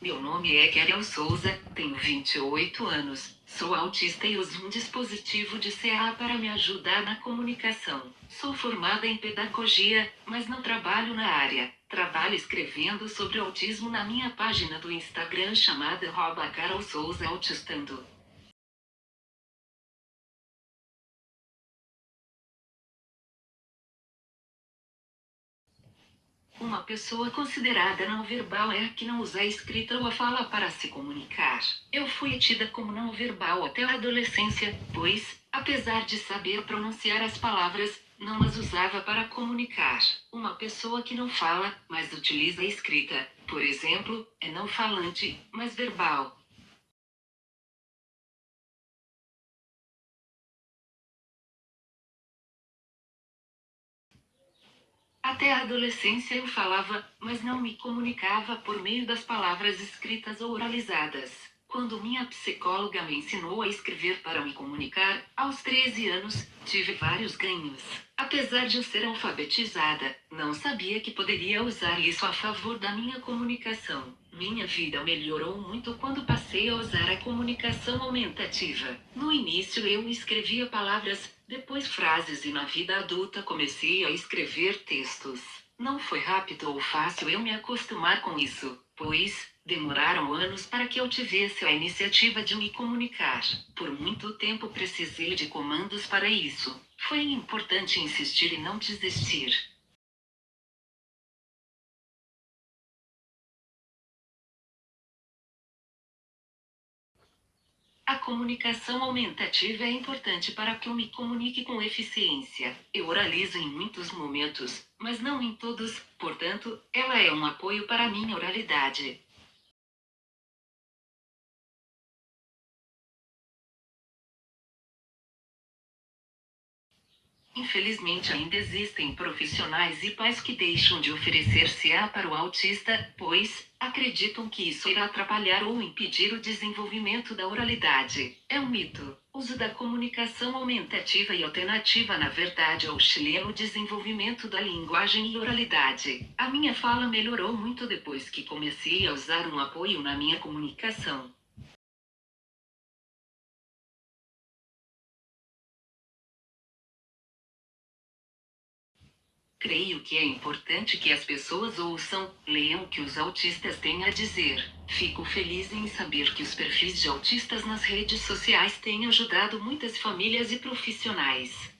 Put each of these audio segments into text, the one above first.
Meu nome é Kerel Souza, tenho 28 anos, sou autista e uso um dispositivo de CA para me ajudar na comunicação. Sou formada em pedagogia, mas não trabalho na área. Trabalho escrevendo sobre autismo na minha página do Instagram chamada Carol Souza Autistando. Uma pessoa considerada não verbal é a que não usa a escrita ou a fala para se comunicar. Eu fui tida como não verbal até a adolescência, pois, apesar de saber pronunciar as palavras, não as usava para comunicar. Uma pessoa que não fala, mas utiliza a escrita, por exemplo, é não falante, mas verbal. Até a adolescência eu falava, mas não me comunicava por meio das palavras escritas ou oralizadas. Quando minha psicóloga me ensinou a escrever para me comunicar, aos 13 anos, tive vários ganhos. Apesar de eu ser alfabetizada, não sabia que poderia usar isso a favor da minha comunicação. Minha vida melhorou muito quando passei a usar a comunicação aumentativa. No início eu escrevia palavras, depois frases e na vida adulta comecei a escrever textos. Não foi rápido ou fácil eu me acostumar com isso, pois, demoraram anos para que eu tivesse a iniciativa de me comunicar. Por muito tempo precisei de comandos para isso. Foi importante insistir e não desistir. A comunicação aumentativa é importante para que eu me comunique com eficiência. Eu oralizo em muitos momentos, mas não em todos, portanto, ela é um apoio para a minha oralidade. Infelizmente ainda existem profissionais e pais que deixam de oferecer CA para o autista, pois acreditam que isso irá atrapalhar ou impedir o desenvolvimento da oralidade. É um mito. Uso da comunicação aumentativa e alternativa na verdade auxilia no desenvolvimento da linguagem e oralidade. A minha fala melhorou muito depois que comecei a usar um apoio na minha comunicação. Creio que é importante que as pessoas ouçam, leiam o que os autistas têm a dizer. Fico feliz em saber que os perfis de autistas nas redes sociais têm ajudado muitas famílias e profissionais.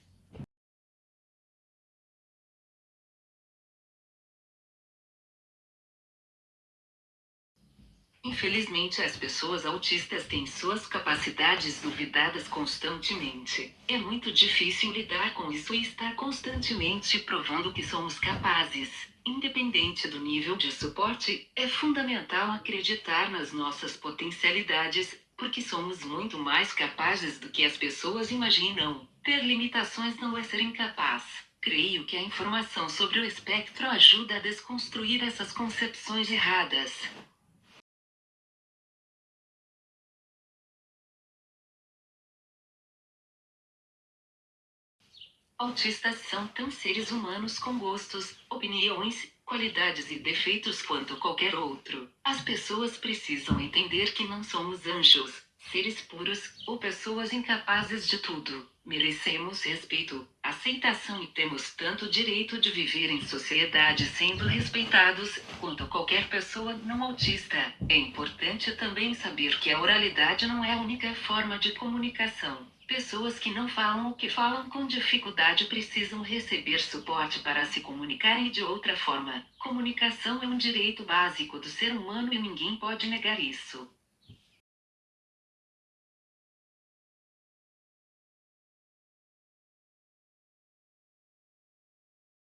Infelizmente as pessoas autistas têm suas capacidades duvidadas constantemente. É muito difícil lidar com isso e estar constantemente provando que somos capazes. Independente do nível de suporte, é fundamental acreditar nas nossas potencialidades, porque somos muito mais capazes do que as pessoas imaginam. Ter limitações não é ser incapaz. Creio que a informação sobre o espectro ajuda a desconstruir essas concepções erradas. Autistas são tão seres humanos com gostos, opiniões, qualidades e defeitos quanto qualquer outro. As pessoas precisam entender que não somos anjos, seres puros, ou pessoas incapazes de tudo. Merecemos respeito, aceitação e temos tanto direito de viver em sociedade sendo respeitados, quanto qualquer pessoa não autista. É importante também saber que a oralidade não é a única forma de comunicação. Pessoas que não falam ou que falam com dificuldade precisam receber suporte para se comunicarem de outra forma. Comunicação é um direito básico do ser humano e ninguém pode negar isso.